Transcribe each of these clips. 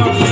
Señor.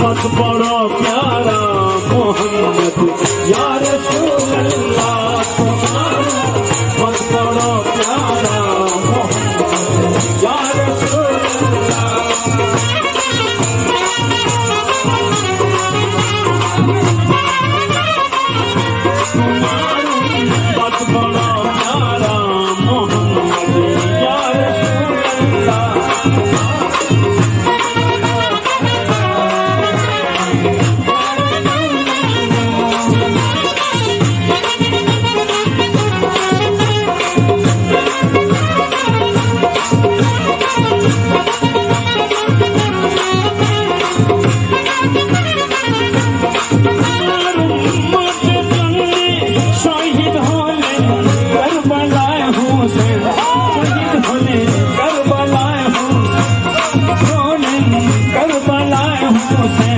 मत बड़ा प्यारा मोहम्मद। यार मत बड़ा प्यारा मोहम्मद बड़ा प्यारा मोहम्मद। यार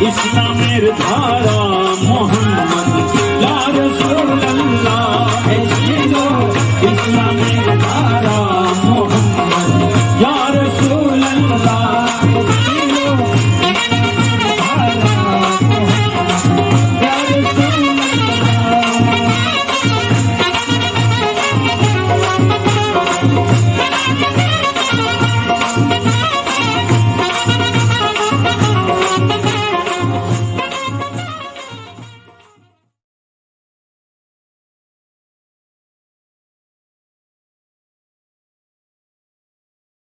ইসলামের ধারা মহান